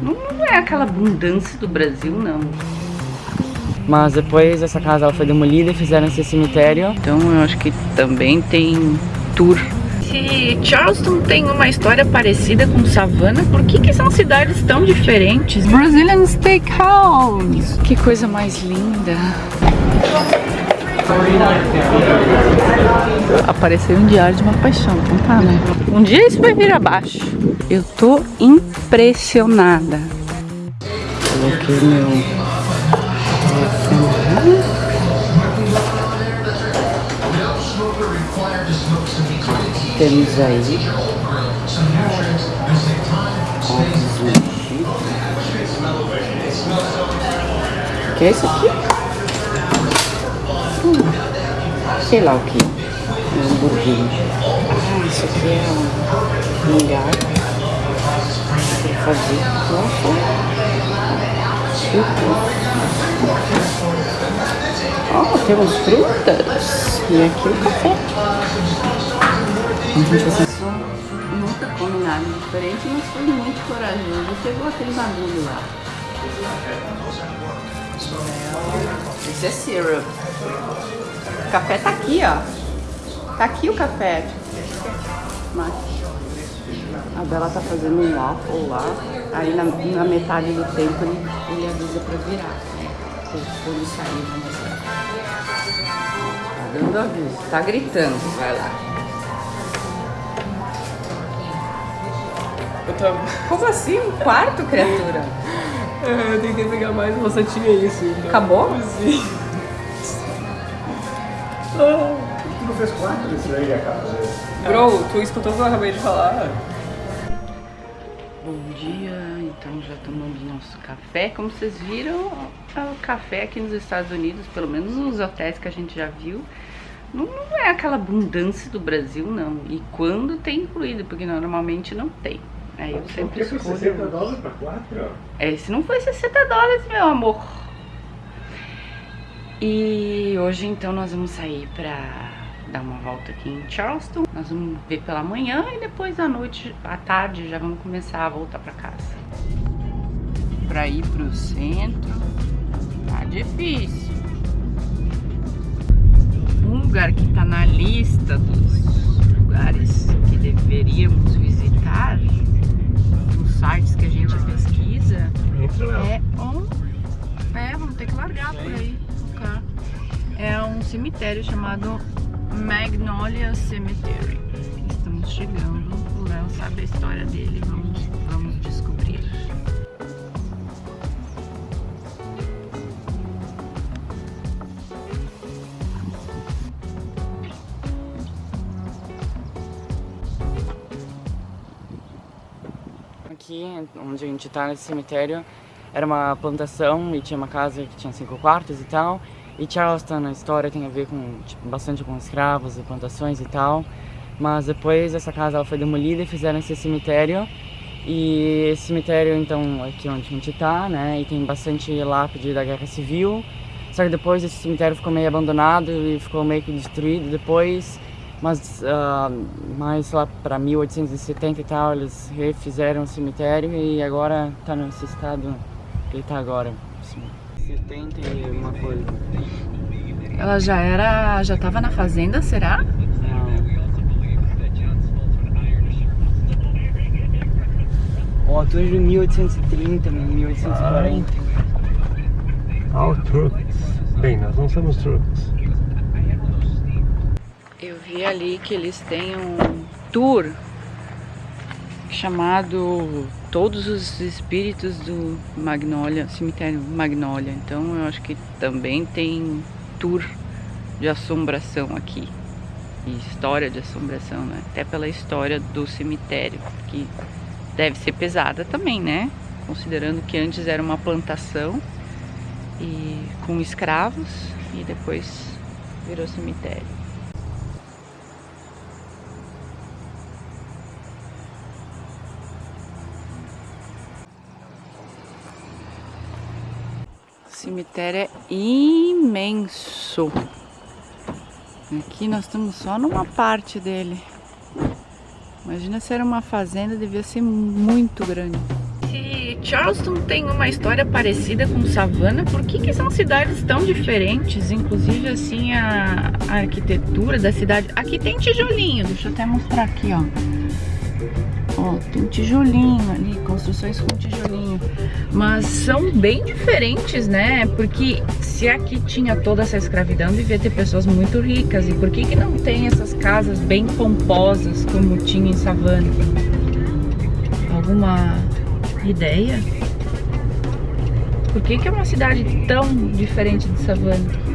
Não é aquela abundância do Brasil, não. Mas depois essa casa ela foi demolida e fizeram esse cemitério. Então eu acho que também tem tour. Se Charleston tem uma história parecida com Savannah, por que, que são cidades tão diferentes? Brazilian Steakhouse! Que coisa mais linda! Apareceu um diário de uma paixão, então tá, né? Um dia isso vai vir abaixo. Eu tô impressionada. Coloquei meu temos aí O que é isso aqui? Hum, sei lá o que. Um hambúrguer. Ah, isso aqui é um lugar para fazer. Ó, oh, temos frutas. E aqui o café. A gente assim, nunca come nada diferente, mas foi muito corajoso. Pegou aquele bagulho lá. Esse é syrup. O café tá aqui, ó. Tá aqui o café. Mas a Bela tá fazendo um waffle lá. Aí na, na metade do tempo ele, ele avisa pra virar. Quando sair, vamos ver. Tá dando aviso. Tá gritando. Vai lá. Eu tô... Como assim? Um quarto, criatura? É, eu tentei pegar mais, só tinha isso. Então... Acabou? Sim. Tu não fez quatro desse aí, a casa? Bro, tu escutou o que eu acabei de falar? Bom dia, então já tomamos nosso café. Como vocês viram, o café aqui nos Estados Unidos, pelo menos nos hotéis que a gente já viu, não, não é aquela abundância do Brasil, não. E quando tem incluído, porque normalmente não tem. Aí eu sempre escolho... Foi 60 dólares pra 4? Esse não foi 60 dólares, meu amor. E hoje, então, nós vamos sair pra dar uma volta aqui em Charleston. Nós vamos ver pela manhã e depois à noite, à tarde, já vamos começar a voltar pra casa. Pra ir pro centro, tá difícil. Um lugar que tá na lista dos lugares que deveríamos visitar sites que a gente pesquisa é um. É, vamos ter que largar por aí o. É um cemitério chamado Magnolia Cemetery. Estamos chegando, o Léo sabe a história dele, vamos, vamos descobrir. aqui, onde a gente tá nesse cemitério, era uma plantação e tinha uma casa que tinha cinco quartos e tal. E Charleston, na história, tem a ver com tipo, bastante com escravos e plantações e tal. Mas depois essa casa ela foi demolida e fizeram esse cemitério. E esse cemitério, então, aqui onde a gente tá, né? E tem bastante lápide da Guerra Civil. Só que depois esse cemitério ficou meio abandonado e ficou meio que destruído depois mas uh, mais lá para 1870 e tal, eles refizeram o cemitério e agora está nesse estado que ele está agora. Assim, 70 e uma coisa. Ela já era, já estava na fazenda, será? Não. Ó, tu é de 1830, 1840. Ah, o trucks. Bem, nós não somos trucks. Eu vi ali que eles têm um tour chamado Todos os Espíritos do Magnolia, Cemitério Magnolia. Então eu acho que também tem tour de assombração aqui. E história de assombração, né? Até pela história do cemitério, que deve ser pesada também, né? Considerando que antes era uma plantação e com escravos e depois virou cemitério. Cemitério é imenso. Aqui nós estamos só numa parte dele. Imagina se era uma fazenda, devia ser muito grande. Se Charleston tem uma história parecida com Savannah, por que, que são cidades tão diferentes? Inclusive, assim, a, a arquitetura da cidade. Aqui tem tijolinho, deixa eu até mostrar aqui, ó. Ó, tem tijolinho ali, construções com tijolinho. Mas são bem diferentes, né? Porque se aqui tinha toda essa escravidão, devia ter pessoas muito ricas. E por que, que não tem essas casas bem pomposas como tinha em Savannah? Alguma ideia? Por que, que é uma cidade tão diferente de Savannah?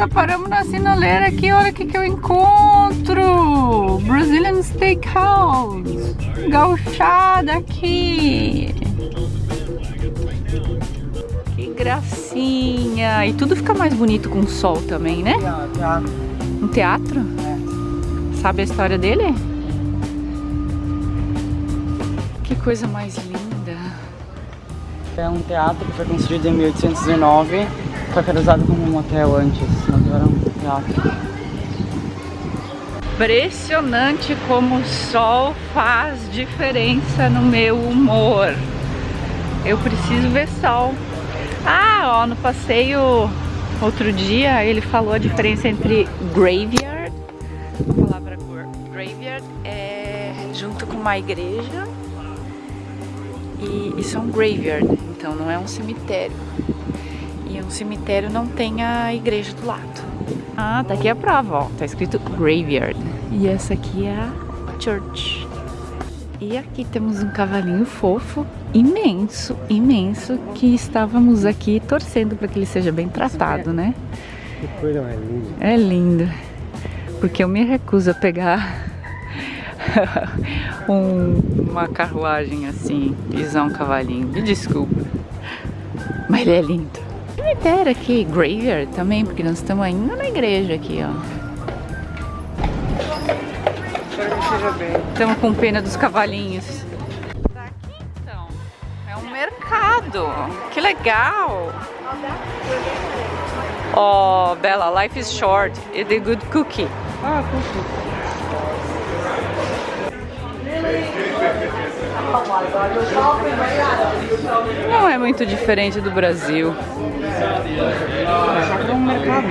Nossa, paramos na sinaleira aqui, olha o que, que eu encontro! Brazilian Steakhouse! Gauchada aqui! Que gracinha! E tudo fica mais bonito com sol também, né? Um teatro? Sabe a história dele? Que coisa mais linda! É um teatro que foi construído em 1819 só que era usado como um hotel antes, agora é um teatro. Impressionante como o sol faz diferença no meu humor. Eu preciso ver sol. Ah, ó, no passeio outro dia ele falou a diferença entre graveyard, a palavra graveyard é junto com uma igreja e isso é um graveyard, então não é um cemitério. Um cemitério não tem a igreja do lado. Ah, tá aqui a prova, ó. Tá escrito graveyard. E essa aqui é a church. E aqui temos um cavalinho fofo, imenso, imenso, que estávamos aqui torcendo para que ele seja bem tratado, né? Que coisa mais linda. É lindo. Porque eu me recuso a pegar um, uma carruagem assim, pisar um cavalinho. Me desculpa. Mas ele é lindo cemitério aqui, graveyard também, porque nós estamos ainda na igreja aqui, ó. Estamos com pena dos cavalinhos. Tá aqui então. É um mercado. Que legal. Oh, Bella, life is short. It's a good cookie. Ah, cookie. Não é muito diferente do Brasil. É só para um mercado.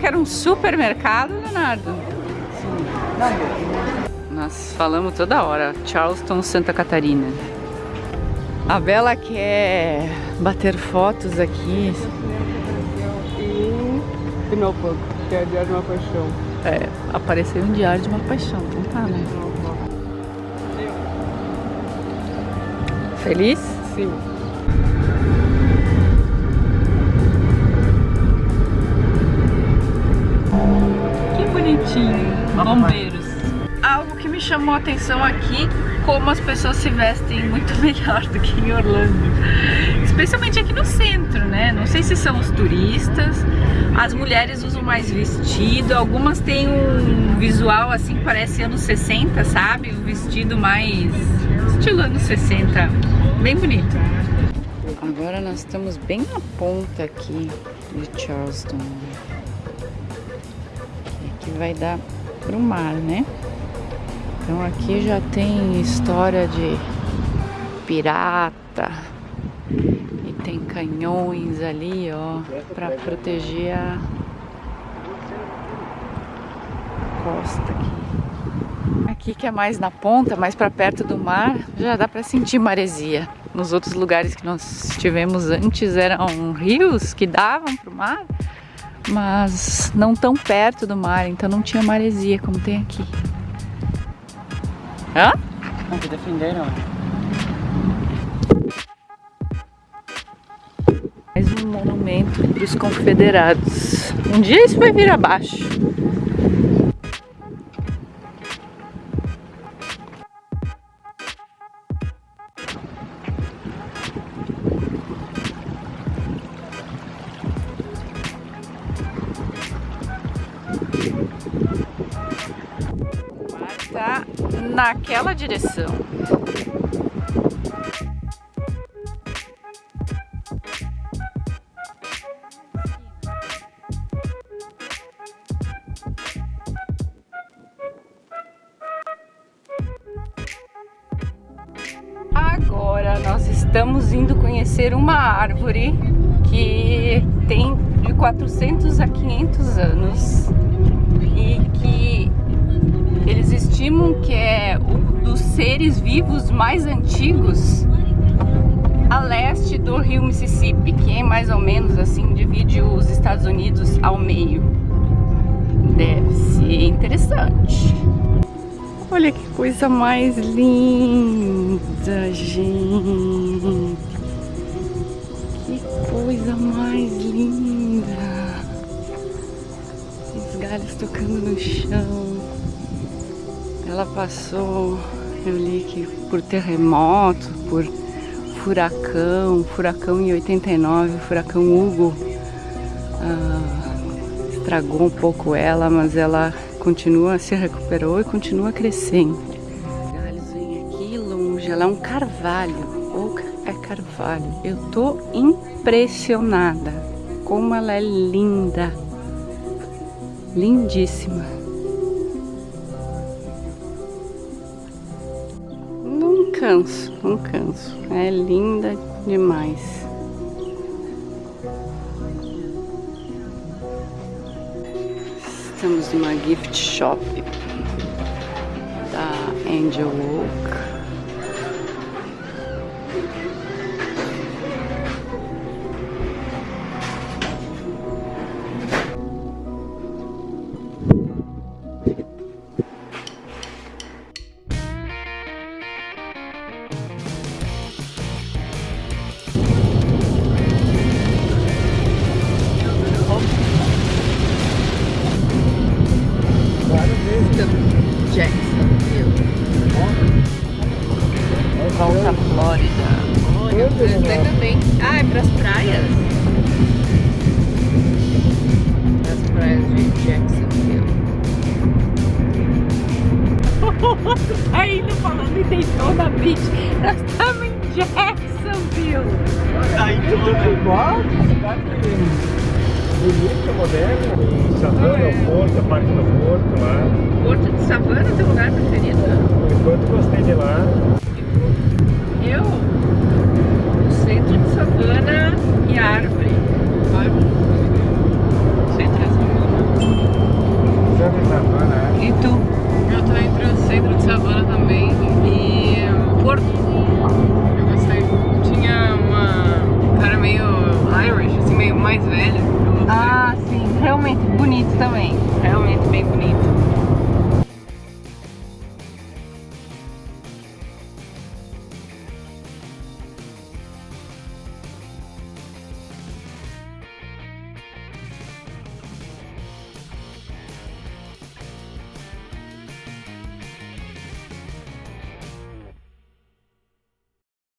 Quer um supermercado, Leonardo? Nós falamos toda hora. Charleston, Santa Catarina. A Bela quer bater fotos aqui. E que é Diário de uma Paixão. É, apareceu um diário de uma paixão, então tá, né? Feliz? Sim. Que bonitinho. Bombeiros. Algo que me chamou a atenção aqui, como as pessoas se vestem muito melhor do que em Orlando. Especialmente aqui no centro, né? Não sei se são os turistas. As mulheres usam mais vestido, algumas têm um visual assim, parece anos 60, sabe? Um vestido mais estilo anos 60. Bem bonito. Agora nós estamos bem na ponta aqui de Charleston. Aqui vai dar pro mar, né? Então aqui já tem história de pirata e tem canhões ali, ó, para proteger a costa aqui. Aqui que é mais na ponta, mais para perto do mar, já dá para sentir maresia. Nos outros lugares que nós estivemos antes eram rios que davam pro mar, mas não tão perto do mar, então não tinha maresia como tem aqui. Hã? Não, que defenderam. Mais um monumento para os confederados. Um dia isso vai vir abaixo. naquela direção. Agora nós estamos indo conhecer uma árvore que tem de 400 a 500 anos estimam que é um dos seres vivos mais antigos a leste do rio Mississippi, que é mais ou menos assim divide os Estados Unidos ao meio. Deve ser interessante. Olha que coisa mais linda, gente. Que coisa mais linda. Os galhos tocando no chão. Ela passou, eu li que por terremoto, por furacão, furacão em 89, furacão Hugo. Ah, estragou um pouco ela, mas ela continua, se recuperou e continua crescendo. Galhos vem aqui longe, ela é um carvalho, ou é carvalho. Eu tô impressionada como ela é linda, lindíssima. Canso, não canso. É linda demais. Estamos numa gift shop da Angel Oak. Flórida. Olha, ainda bem. Ah, é pras praias? Pras praias de Jacksonville. tá indo falando em Daytona Beach. Nós estamos em Jacksonville. Aí tudo igual, moderna, e Savana, o Porto, a parte do Porto lá. Porto de Savana, teu lugar bonito também. Realmente bem bonito.